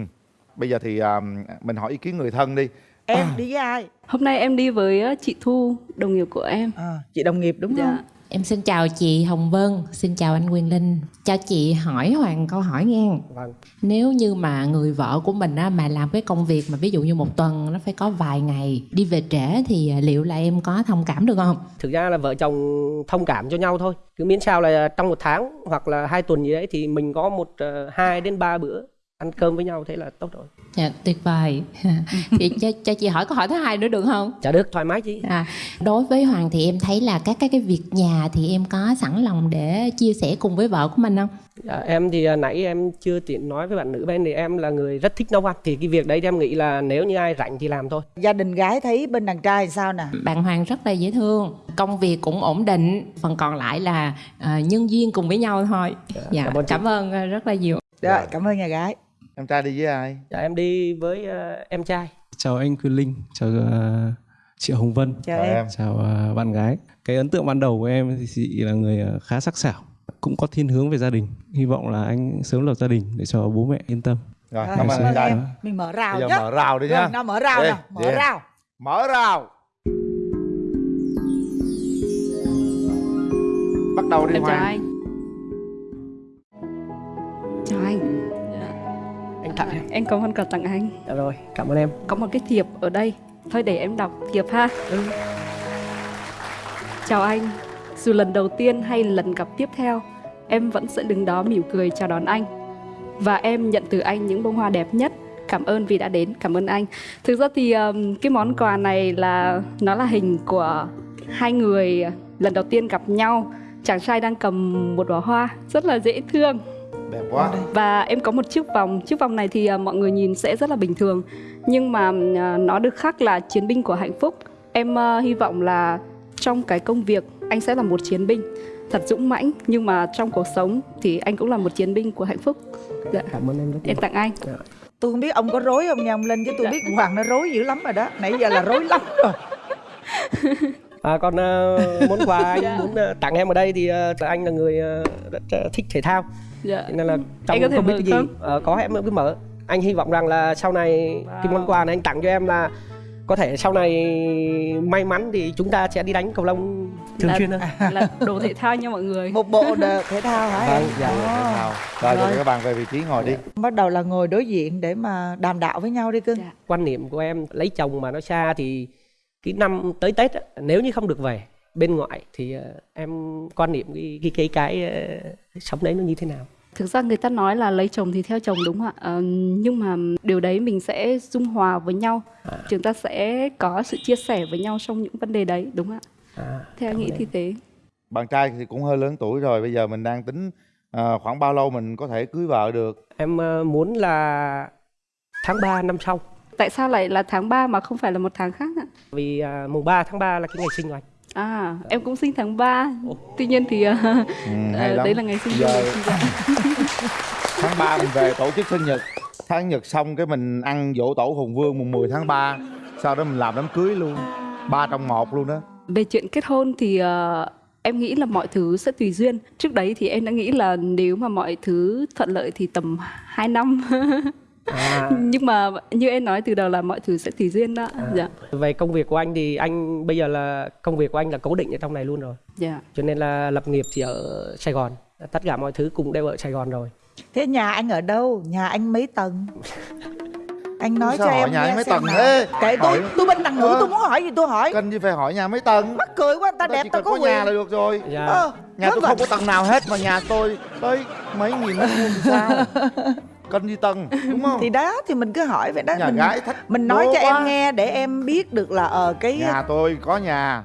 Bây giờ thì à, mình hỏi ý kiến người thân đi. Em đi với ai? Hôm nay em đi với ờ, chị Thu, đồng nghiệp của em À, chị đồng nghiệp đúng Dạ. không? Em xin chào chị Hồng Vân, xin chào anh Quyền Linh. Cho chị hỏi Hoàng câu hỏi nghe. Vâng. Nếu như mà người vợ của mình á, mà làm cái công việc mà ví dụ như một tuần nó phải có vài ngày đi về trễ thì à, liệu là em có thông cảm được không? Thực ra là vợ chồng thông cảm cho nhau thôi. Cứ miễn sao là trong một tháng hoặc là hai tuần gì đấy thì mình có một ờ, hai đến ba bữa ăn cơm với nhau thế là tốt rồi. Dạ, tuyệt vời. Chị cho, cho chị hỏi câu hỏi thứ hai nữa được không? Dạ được, thoải mái chị. À, đối với Hoàng thì em thấy là các cái cái việc nhà thì em có sẵn lòng để chia sẻ cùng với vợ của mình không? Dạ, em thì à, nãy em chưa tiện nói với bạn nữ bên thì em là người rất thích nấu ăn thì cái việc đấy thì em nghĩ là nếu như ai rảnh thì làm thôi. Gia đình gái thấy bên đàn trai sao nè? Bạn Hoàng rất là dễ thương, công việc cũng ổn định, phần còn lại là à, nhân duyên cùng với nhau thôi. Dạ, cảm ơn cảm ơn à, rất là nhiều. Rồi, cảm ơn nhà gái. Em trai đi với ai? Dạ, em đi với ờ, em trai. Chào anh Quyền Linh, chào ờ, chị Hồng Vân, Chào em. chào ờ, bạn gái. Cái ấn tượng ban đầu của em thì chị là người khá sắc sảo, cũng có thiên hướng về gia đình. Hy vọng là anh sớm lập gia đình để cho bố mẹ yên tâm. Rồi, cảm ơn anh trai. em. Mình mở rào Bây giờ nhá. mở rào đi Rồi, nha. nào mở rào Đi, nào, mở đi. rào. Mở rào. Bắt đầu đi Em chào Hoàng. anh Chào anh Anh tặng em. Có món quà tặng anh. Dạ rồi, cảm ơn em. Có một cái thiệp ở đây. Thôi để em đọc thiệp ha. Chào anh. Dù lần đầu tiên hay lần gặp tiếp theo em vẫn sẽ đứng đó mỉm cười chào đón anh. Và em nhận từ anh những bông hoa đẹp nhất. Cảm ơn vì đã đến cảm ơn anh. Thực ra thì um, cái món quà này là nó là hình của hai người lần đầu tiên gặp nhau. Chàng trai đang cầm một đóa hoa rất là dễ thương đẹp quá. Và em có một chiếc vòng chiếc vòng này thì à, mọi người nhìn sẽ rất là bình thường. Nhưng mà à, nó được khắc là chiến binh của hạnh phúc. Em à, hy vọng là trong cái công việc anh sẽ là một chiến binh. Thật dũng mãnh nhưng mà trong cuộc sống thì anh cũng là một chiến binh của hạnh phúc. Dạ. cảm ơn em rất em tặng anh tôi không biết ông có rối không nha ông linh chứ tôi biết hoàng nó rối dữ lắm rồi đó. Nãy giờ là rối lắm rồi À, còn uh, món quà anh muốn uh, tặng em ở đây thì uh, anh là người uh, rất uh, thích thể thao dạ. Cho nên là trong Anh có thể không biết cái gì không? uh, có em cứ mở anh hy vọng rằng là sau này cái món quà này anh tặng cho em là có thể sau này may mắn thì chúng ta sẽ đi đánh cầu lông thường là, xuyên hơn là đồ thể thao nha mọi người một bộ thể thao hả Vâng, dạ. Ồ. rồi Rồi. rồi các bạn về vị trí ngồi đi bắt đầu là ngồi đối diện để mà đàm đạo với nhau đi cưng quan niệm của em lấy chồng mà nó xa thì cái năm tới tết á, nếu như không được về bên ngoại thì ờ, em quan niệm cái cái cái, cái ờ, sống đấy nó như thế nào Thực ra người ta nói là lấy chồng thì theo chồng đúng không ạ? Ờ, nhưng mà điều đấy mình sẽ dung hòa với nhau. Chúng ta sẽ có sự chia sẻ với nhau trong những vấn đề đấy đúng không ạ? À, theo nghĩ thì thế. bạn trai thì cũng hơi lớn tuổi rồi bây giờ mình đang tính ờ, khoảng bao lâu mình có thể cưới vợ được em muốn là tháng 3 năm sau Tại sao lại là tháng 3 mà không phải là một tháng khác ạ? vì à, mùng 3 tháng 3 là cái ngày sinh của anh À, em cũng sinh tháng 3. Tuy nhiên thì hay ờ, lắm. đấy là ngày sinh Giờ- của mình. Dạ. tháng 3 mình về tổ chức sinh nhật tháng nhật xong cái mình ăn dỗ tổ hùng vương mùng 10 tháng 3 sau đó mình làm đám cưới luôn ba trong một luôn đó Về chuyện kết hôn thì ờ, em nghĩ là mọi thứ sẽ tùy duyên. Trước đấy thì em đã nghĩ là nếu mà mọi thứ thuận lợi thì tầm 2 năm. À. Nhưng mà như em nói từ đầu là mọi thứ sẽ tùy duyên đó. Dạ. về công việc của anh thì anh bây giờ là công việc của anh là cố định ở trong này luôn rồi Dạ. cho nên là lập nghiệp thì ở Sài Gòn tất cả mọi thứ cũng đều ở Sài Gòn rồi thế nhà anh ở đâu nhà anh mấy tầng anh nói Sao cho hỏi em nhà nghe anh mấy tầng thế? kệ tôi Hỏi- tôi bên đằng ngữ Ờ. tôi muốn hỏi gì tôi hỏi cần gì phải hỏi nhà mấy tầng mắc cười quá ta Người đẹp ta có có quyền nhà là được rồi Dạ. Ờ, nhà tôi là- không có tầng nào hết mà nhà tôi tới mấy nghìn mét vuông thì sao cần gì tầng đúng không? Thì đó thì mình cứ hỏi vậy đó. Nhà mình, gái thách mình nói cho quá. em nghe để em biết được là ờ cái nhà tôi có nhà.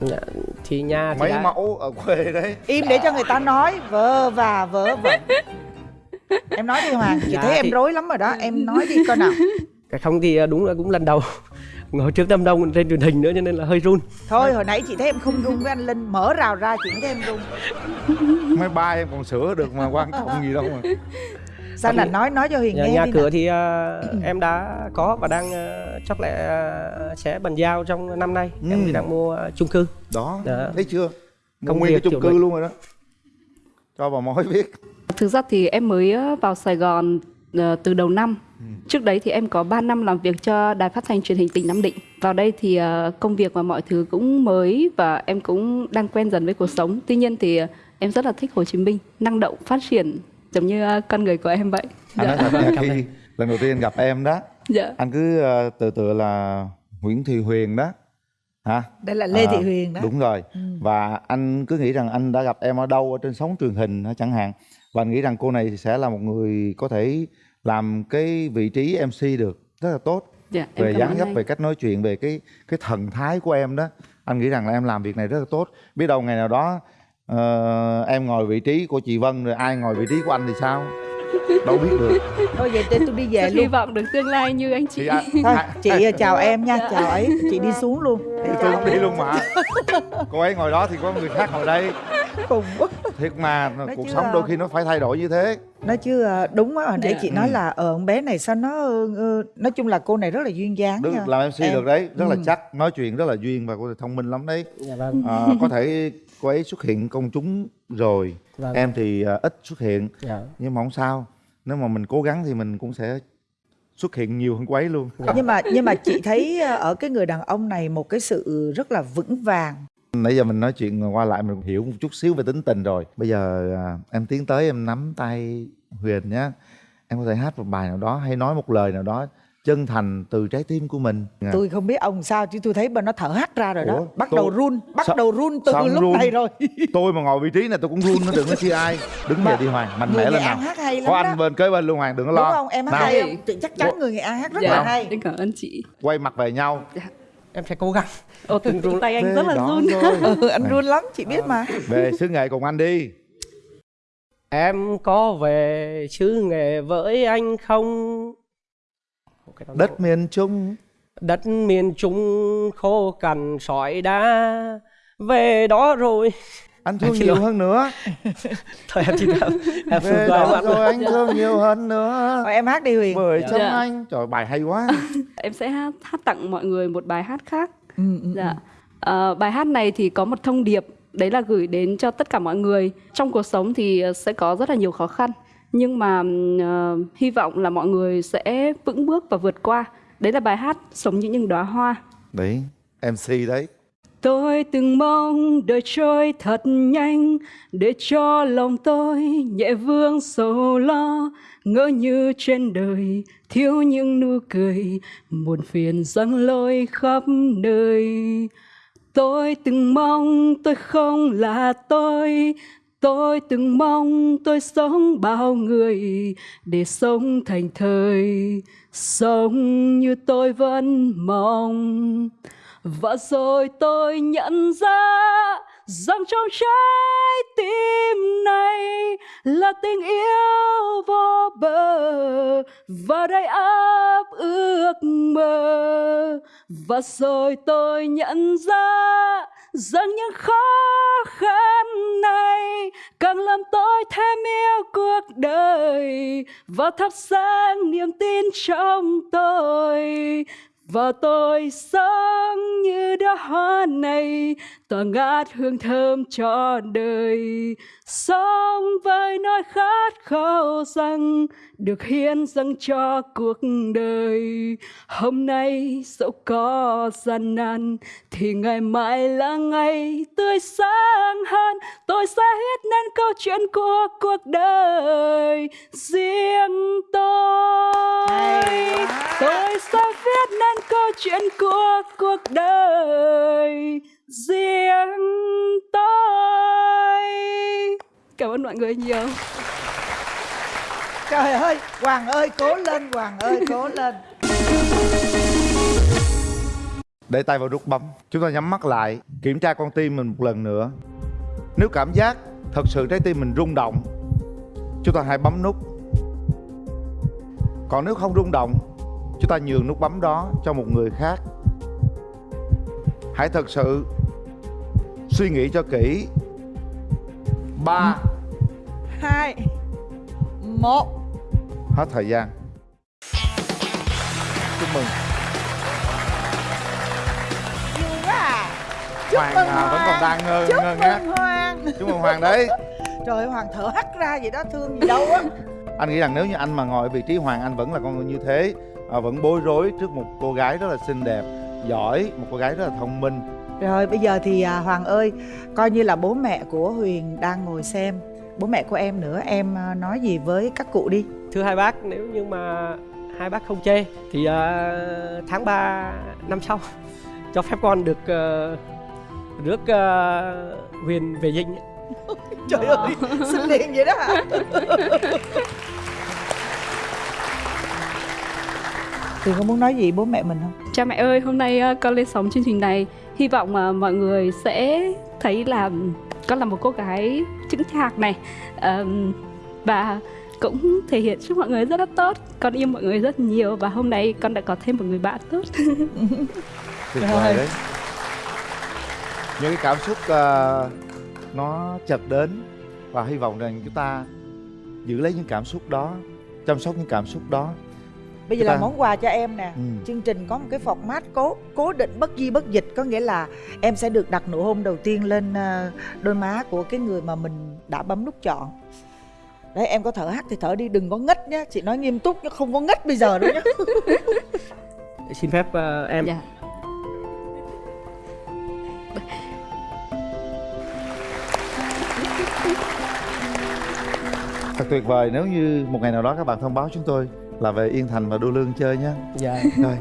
Dạ, thì nhà thì mấy đã- mẫu ở quê đấy. Im để cho người ta nói vơ và vớ vẩn. Em nói đi hoàng chị Dạ, thấy em thì- rối lắm rồi đó em nói đi coi nào. Cái không thì à, đúng là cũng lần đầu. Ngồi trước đám đông trên truyền hình nữa cho nên là hơi run. Thôi hồi nãy chị thấy em không run với anh linh mở rào ra chị mới thấy em run. Mấy ba em còn sửa được mà quan trọng gì đâu mà sao là nói nói cho huyền nhà, nghe nhà đi cửa nào. thì à, em đã có và đang à, chắc là à, sẽ bàn giao trong năm nay em thì đang mua à, chung cư đó Dạ. thấy chưa Mua Công nguyên cái việc chung cư luôn rồi đó cho bà mối biết Thực ra thì em mới ờ, vào Sài Gòn ờ, từ đầu năm. Trước đấy thì em có 3 năm làm việc cho đài phát thanh truyền hình tỉnh Nam Định. Vào đây thì công việc và mọi thứ cũng mới và em cũng đang quen dần với cuộc sống. Tuy nhiên thì em rất là thích Hồ Chí Minh, năng động, phát triển giống như ờ, con người của em vậy. anh nói thật nha khi lần đầu tiên gặp em đó Dạ. anh cứ ờ, từ từ là Nguyễn Thị Huyền đó hả? Đây là lê À, thị huyền đó. đúng rồi. Ừ. và anh cứ nghĩ rằng anh đã gặp em ở đâu ở trên sóng truyền hình chẳng hạn. Và anh nghĩ rằng cô này sẽ là một người có thể làm cái vị trí MC được rất là tốt. Dạ, em về dáng dấp về cách nói chuyện về cái cái thần thái của em đó. Anh nghĩ rằng là em làm việc này rất là tốt. Biết đâu ngày nào đó ờ, em ngồi vị trí của chị Vân rồi ai ngồi vị trí của anh thì sao? Đâu biết được. Thôi vậy để tôi đi về Rất hy luôn. vọng được tương lai như anh chị. Thì anh- thôi chị ờ, chào em nha Dạ. chào ấy. Chị đi xuống luôn. Thì tôi cũng đi luôn mà. Cô ấy ngồi đó thì có người khác ngồi đây. Khùng quá. Thiệt mà Nói cuộc sống à, đôi khi nó phải thay đổi như thế. Nói chứ đúng á hồi nãy Dạ. chị nói là ờ con bé này sao nó ờ, ờ, nói chung là cô này rất là duyên dáng Đức nha. làm MC Em- được đấy rất là Ừ. chắc. Nói chuyện rất là duyên và cô thông minh lắm đấy. Dạ vâng. À, có thể cô ấy xuất hiện công chúng rồi Vâng. em thì à, ít xuất hiện. Dạ. nhưng mà không sao. Nếu mà mình cố gắng thì mình cũng sẽ xuất hiện nhiều hơn cô ấy luôn nhưng mà nhưng mà chị thấy ờ, ở cái người đàn ông này một cái sự rất là vững vàng. Nãy giờ mình nói chuyện qua lại mình hiểu một chút xíu về tính tình rồi. Bây giờ à, em tiến tới em nắm tay huyền nhé em có thể hát một bài nào đó hay nói một lời nào đó chân thành từ trái tim của mình. Tôi không biết ông sao chứ tôi thấy bà nó thở hắt ra rồi đó. Ủa, bắt tôi- đầu run bắt Sao- đầu run từ sao lúc run? này rồi. Tôi mà ngồi vị trí này tôi cũng run nó đừng nói chi ai. Đứng dậy đi hoàng mạnh người mẽ lên nào. Hát hay lắm có đó. anh bên kế bên luôn hoàng đừng có lo. Đúng không? Em hát Nào, hay không chắc chắn người nghệ an hát rất Dạ. là hay. em cảm ơn chị. Quay mặt về nhau. Em sẽ cố gắng. Ồ, từng run. Tay anh rất là đó run. ừ, anh run lắm chị biết mà. Về xứ nghệ cùng anh đi. Em có về xứ nghệ với anh không đất miền trung. Đất miền trung khô cằn sỏi đá. Về đó rồi. Anh thương nhiều hơn nữa. Thôi em em em về đó rồi anh thương nhiều hơn nữa. Em hát đi huyền. Bởi trong Dạ. anh. Trời bài hay quá. Em sẽ hát, hát tặng mọi người một bài hát khác. Ừ, ừ, dạ. Ờ, bài hát này thì có một thông điệp đấy là gửi đến cho tất cả mọi người. Trong cuộc sống thì ờ, sẽ có rất là nhiều khó khăn nhưng mà ờ, hy vọng là mọi người sẽ vững bước và vượt qua. Đấy là bài hát sống như những đóa hoa. Đấy mc đấy. Tôi từng mong đời trôi thật nhanh để cho lòng tôi nhẹ vương sầu lo. Ngỡ như trên đời thiếu những nụ cười buồn phiền giăng lôi khắp nơi. Tôi từng mong tôi không là tôi tôi từng mong tôi sống bao người để sống thành thời. Sống như tôi vẫn mong. Và rồi tôi nhận ra rằng trong trái tim này là tình yêu vô bờ. Và đầy áp ước mơ. Và rồi tôi nhận ra rằng những khó khăn này, càng làm tôi thêm yêu cuộc đời. Và thắp sáng niềm tin trong tôi và tôi sống như đóa hoa này tỏa ngát hương thơm cho đời. Sống với nỗi khát khao rằng được hiến dâng cho cuộc đời. Hôm nay dẫu có gian nan thì ngày mai là ngày tươi sáng hơn. Tôi sẽ viết nên câu chuyện của cuộc đời riêng tôi. Tôi sẽ viết nên câu chuyện của cuộc đời riêng tôi. Cảm ơn mọi người nhiều. Trời ơi hoàng ơi cố lên hoàng ơi cố lên. Để tay vào nút bấm chúng ta nhắm mắt lại kiểm tra con tim mình một lần nữa. Nếu cảm giác thật sự trái tim mình rung động chúng ta hãy bấm nút. Còn nếu không rung động chúng ta nhường nút bấm đó cho một người khác. Hãy thật sự suy nghĩ cho kỹ. Ba. Hai. Một. Hết thời gian. Chúc mừng. Vui quá à. Chúc Hoàng mừng à, hoàng vẫn còn đang ngơ- chúc ngơ ngác. hoàng. Chúc mừng hoàng đấy. Trời ơi hoàng thở hắt ra vậy đó thương gì đâu á. Anh nghĩ rằng nếu như anh mà ngồi ở vị trí hoàng anh vẫn là con người như thế à, vẫn bối rối trước một cô gái rất là xinh đẹp giỏi một cô gái rất là thông minh. Rồi bây giờ thì à, Hoàng ơi Coi như là bố mẹ của Huyền đang ngồi xem. Bố mẹ của em nữa Em à, nói gì với các cụ đi. Thưa hai bác nếu như mà hai bác không chê thì à, tháng 3 năm sau cho phép con được uh, rước à, huyền về dinh Trời ơi Xin liền vậy đó hả Huyền có muốn nói gì bố mẹ mình không? Cha mẹ ơi, hôm nay ờ, con lên sóng chương trình này. Hy vọng mà mọi người sẽ thấy là con là một cô gái chững chạc này Và cũng thể hiện trước mọi người rất là tốt. Con yêu mọi người rất nhiều Và hôm nay con đã có thêm một người bạn tốt. Tuyệt vời đấy. Những cái cảm xúc ờ, nó chợt đến và hy vọng rằng chúng ta giữ lấy những cảm xúc đó chăm sóc những cảm xúc đó Bây giờ là món quà cho em nè. Ừ. Chương trình có một cái format cố cố định bất di bất dịch. Có nghĩa là em sẽ được đặt nụ hôn đầu tiên lên ờ, đôi má của cái người mà mình đã bấm nút chọn. Đấy em có thở hắt thì thở đi đừng có ngất nhá. Chị nói nghiêm túc chứ không có ngất bây giờ đâu nhá. Xin phép à, em. Dạ. thật tuyệt vời nếu như một ngày nào đó các bạn thông báo chúng tôi là về Yên Thành và Đô Lương chơi nhé Dạ. Rồi